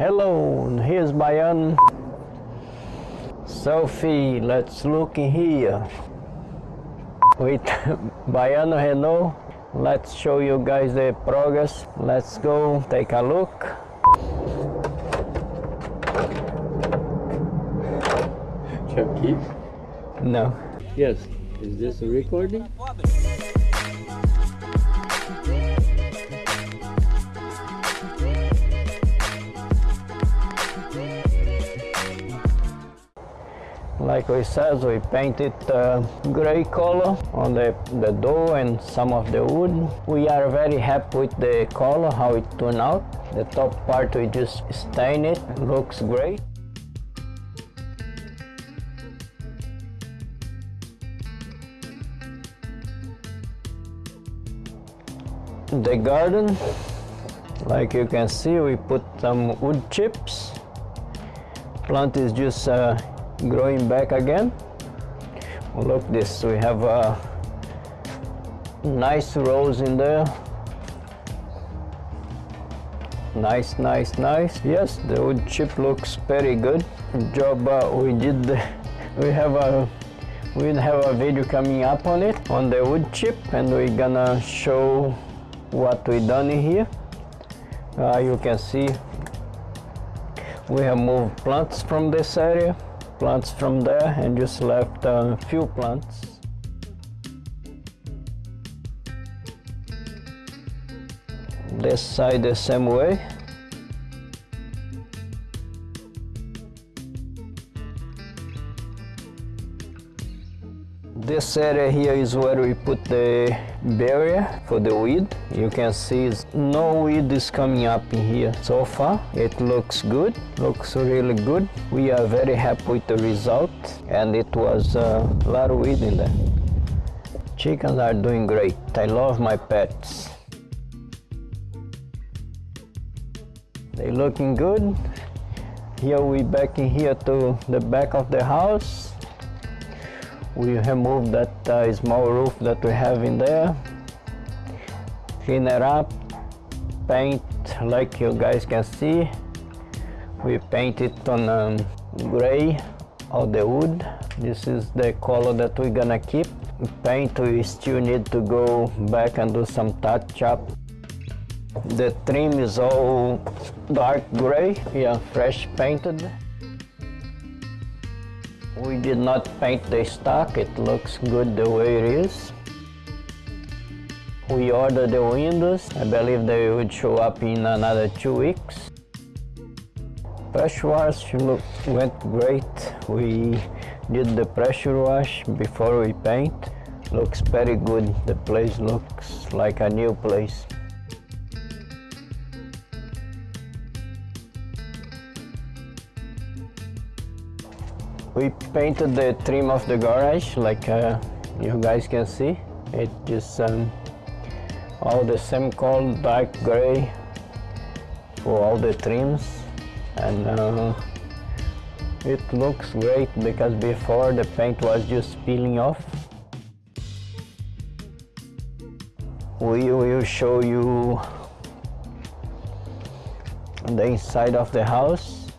Hello, here's Bayan. Sophie, let's look in here. With Baiano Renault, let's show you guys the progress. Let's go take a look. Chucky? No. Yes. Is this a recording? Like we said, we painted uh, gray color on the, the door and some of the wood. We are very happy with the color, how it turned out. The top part we just stain it, looks great. The garden, like you can see, we put some wood chips. Plant is just uh, growing back again. Look this, we have a nice rose in there. Nice, nice, nice. Yes, the wood chip looks very good. Job uh, we did. We have a we have a video coming up on it on the wood chip, and we're gonna show what we done in here. Uh, you can see we have moved plants from this area plants from there and just left a few plants. This side the same way. This area here is where we put the barrier for the weed. You can see no weed is coming up in here so far. It looks good, looks really good. We are very happy with the result and it was a lot of weed in there. Chickens are doing great. I love my pets. They looking good. Here we back in here to the back of the house we remove that uh, small roof that we have in there. Clean it up paint like you guys can see. We paint it on um, gray of the wood. This is the color that we're gonna keep. Paint we still need to go back and do some touch up. The trim is all dark gray yeah fresh painted we did not paint the stock, it looks good the way it is. We ordered the windows, I believe they would show up in another two weeks. Pressure wash went great. We did the pressure wash before we paint. Looks very good. The place looks like a new place. We painted the trim of the garage like uh, you guys can see. It just um, all the same color, dark gray for all the trims and uh, it looks great because before the paint was just peeling off. We will show you the inside of the house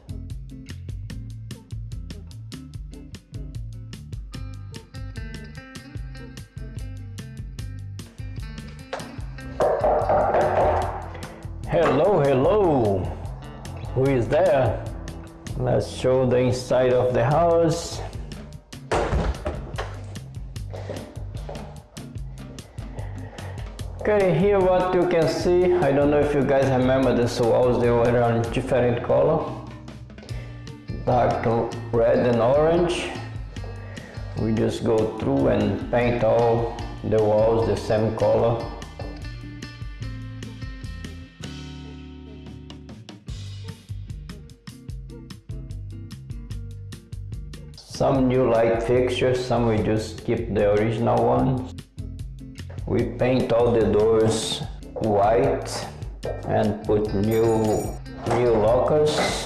Let's show the inside of the house. Okay, here what you can see, I don't know if you guys remember the walls, they were on different color. Dark red and orange. We just go through and paint all the walls the same color. Some new light fixtures, some we just keep the original ones. We paint all the doors white and put new new lockers,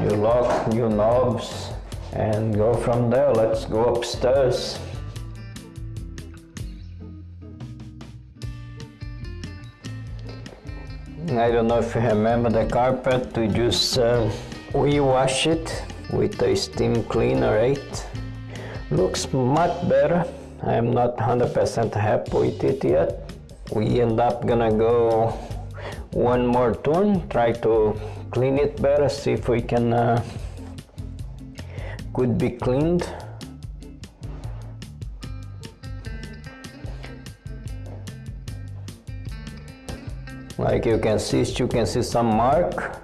new lock, new knobs and go from there. Let's go upstairs. I don't know if you remember the carpet. We just uh, we wash it with a steam cleaner, right? Looks much better. I am not 100% happy with it yet. We end up gonna go one more turn, try to clean it better, see if we can uh, could be cleaned. Like you can see, you can see some mark.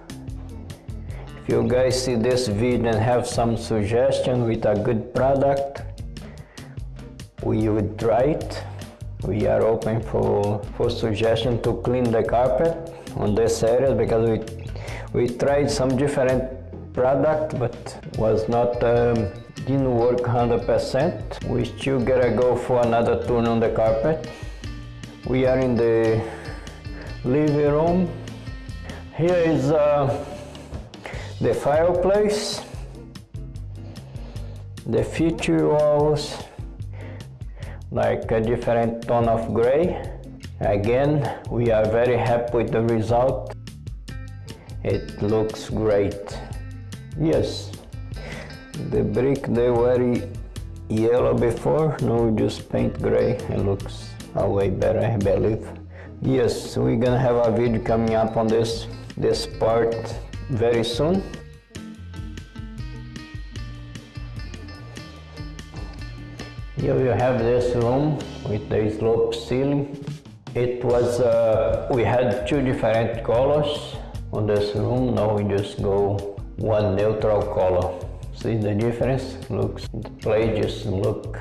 If you guys see this video and have some suggestion with a good product, we would try it. We are open for, for suggestion to clean the carpet on this area because we we tried some different product but was not um, didn't work 100%. We still gotta go for another turn on the carpet. We are in the living room. Here is uh, the fireplace, the feature walls, like a different tone of gray. Again, we are very happy with the result. It looks great. Yes, the brick they were yellow before, now we just paint gray. It looks a way better, I believe. Yes, we're gonna have a video coming up on this this part very soon. Here you have this room with the slope ceiling. It was, uh, we had two different colors on this room. Now we just go one neutral color. See the difference? Looks, the place just look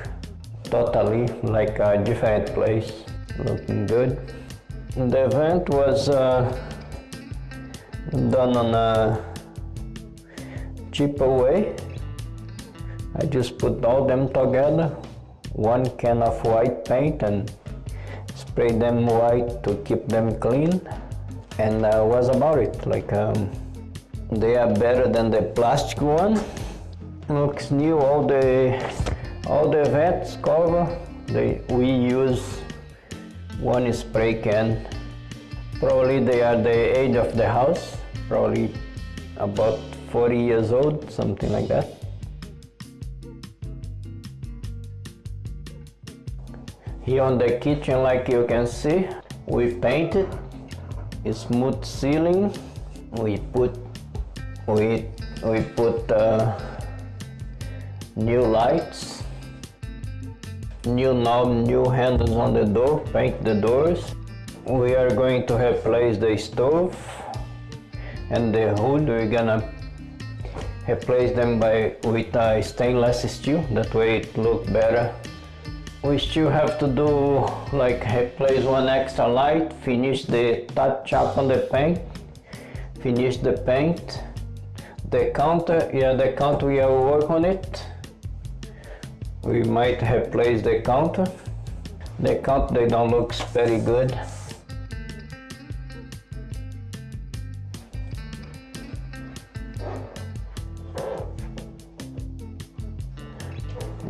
totally like a different place. Looking good. The event was uh, done on a cheaper way. I just put all them together, one can of white paint and spray them white to keep them clean. And uh, was about it. Like um, they are better than the plastic one. Looks new. All the all the vents cover they we use one spray can. Probably they are the age of the house probably about 40 years old something like that Here on the kitchen, like you can see, we painted a smooth ceiling. We put we we put uh, new lights, new knob, new handles on the door. Paint the doors. We are going to replace the stove and the hood. We're gonna replace them by with a stainless steel. That way it look better we still have to do like replace one extra light finish the touch up on the paint finish the paint the counter yeah the counter we have work on it we might replace the counter the counter they don't look very good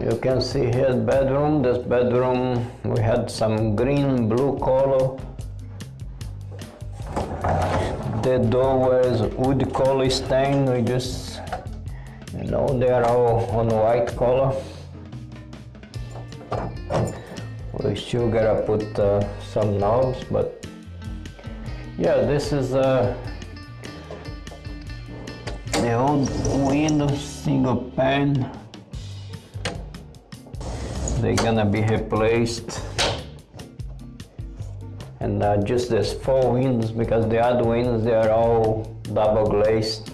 you can see here bedroom. This bedroom we had some green blue color. The door was wood color stain we just you know they are all on white color. We still gotta put uh, some knobs but yeah this is uh, the old window single pane they're gonna be replaced. And uh, just these four windows because the other windows they are all double glazed.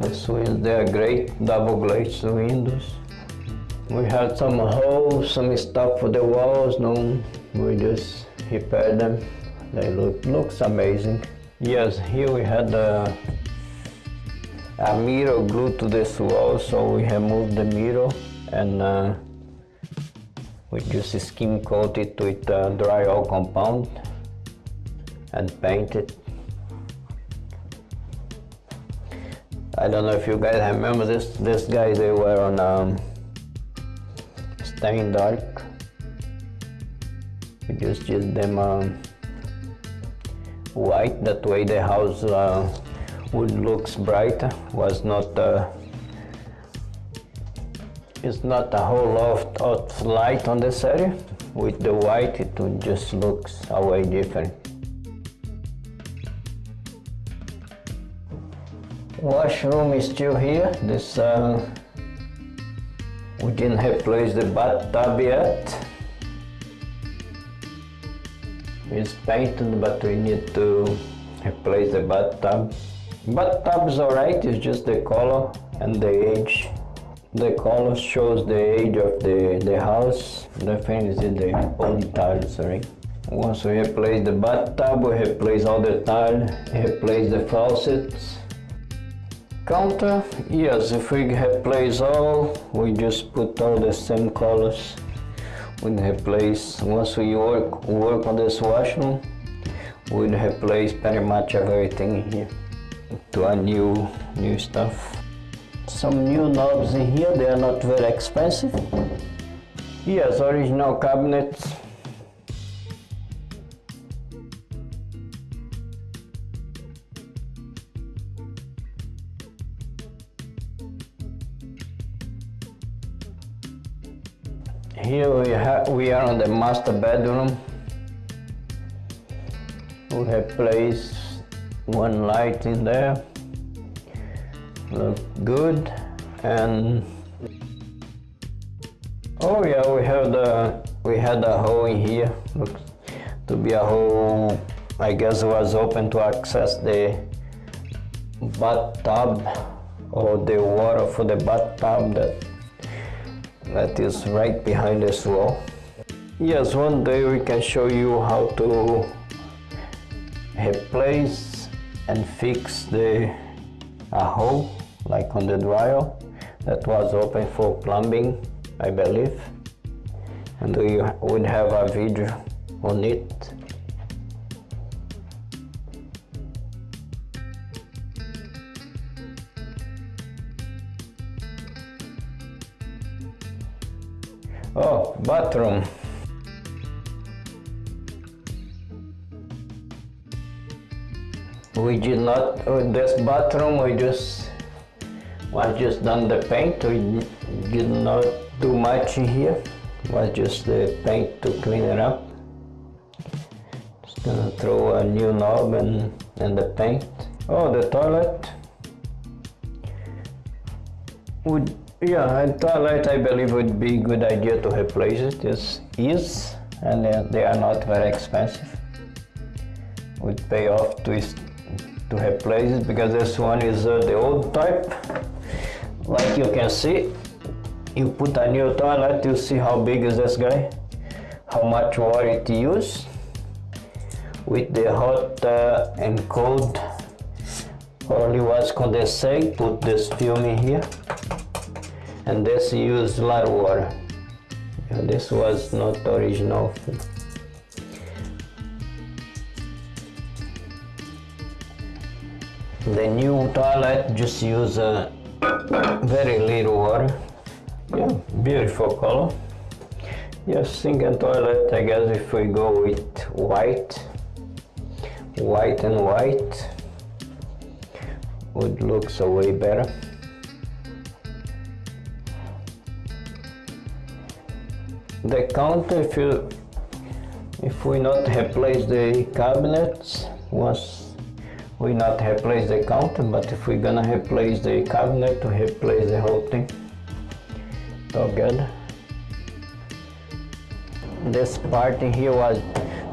These windows they are great double glazed windows. We had some holes some stuff for the walls no we just repair them. They look looks amazing Yes, here we had a, a mirror glued to this wall, so we have moved the mirror and uh, we just skim coat it with uh, drywall compound and paint it. I don't know if you guys remember this. This guy they were on um, staying dark. We just use them um, white, that way the house uh, would looks bright, was not uh, it's not a whole lot of light on this area. With the white, it would just looks a way different. Washroom is still here. This uh, we didn't have replace the bathtub yet. It's painted, but we need to replace the bathtub. Bathtub is alright. It's just the color and the age the color shows the age of the, the house. The thing is in the old tiles, sorry Once we replace the bathtub, we replace all the tile, replace the faucets. Counter, yes, if we replace all, we just put all the same colors. We replace, once we work, work on this washroom, we replace pretty much everything here to a new, new stuff. Some new knobs in here they are not very expensive. Yes original cabinets. Here we we are on the master bedroom. We have placed one light in there. Look good. And oh yeah we have the we had a hole in here. Looks to be a hole I guess it was open to access the bathtub or the water for the bathtub that that is right behind this wall yes one day we can show you how to replace and fix the a hole like on the dryer that was open for plumbing I believe. And we would have a video on it. Oh bathroom we did not with this bathroom we just was just done the paint. We did not do much here. Was just the paint to clean it up. Just gonna throw a new knob and and the paint. Oh the toilet. Would yeah a toilet I believe would be a good idea to replace it. This is and they are not very expensive. Would pay off to to replace it because this one is uh, the old type. Like you can see you put a new toilet you see how big is this guy how much water it use. With the hot uh, and cold only was condensate put this film in here. And this used a lot of water. Yeah, this was not original The new toilet just use uh, very little water. Yeah, beautiful color. Yes, sink and toilet, I guess if we go with white, white and white, would look so way better. The counter, if you, if we not replace the cabinets, once we not replace the counter but if we're gonna replace the cabinet to replace the whole thing. Together this part in here was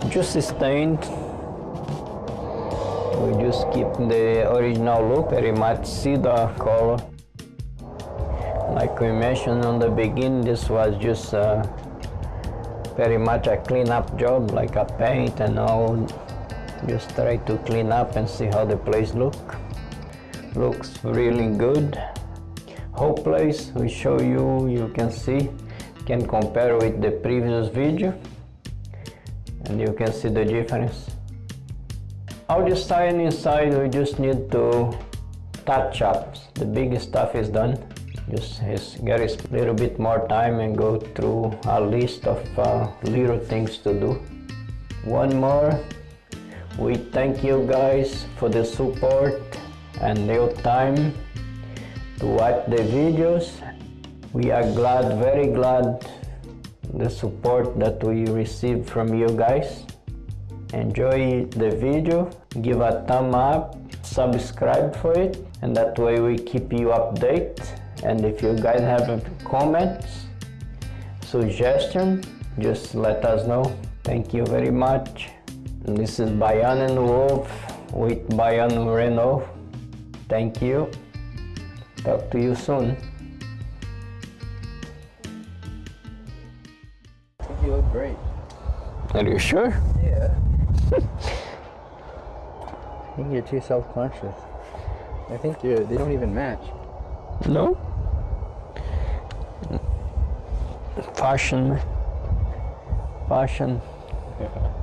just stained. We just keep the original look very much see the color. Like we mentioned on the beginning this was just uh, very much a clean up job like a paint and all just try to clean up and see how the place look. Looks really good. Whole place we show you you can see can compare with the previous video. And you can see the difference. Outside sign inside we just need to touch up. The big stuff is done. Just get a little bit more time and go through a list of uh, little things to do. One more, we thank you guys for the support and your time to watch the videos. We are glad, very glad the support that we receive from you guys. Enjoy the video, give a thumb up, subscribe for it, and that way we keep you update. And if you guys have comments, suggestion, just let us know. Thank you very much. This is Bayan and Wolf with Bayan Renault. Thank you. Talk to you soon. I think you look great. Are you sure? Yeah. I think you're too self-conscious. I think you they don't even match. No? Fashion. Fashion. Yeah.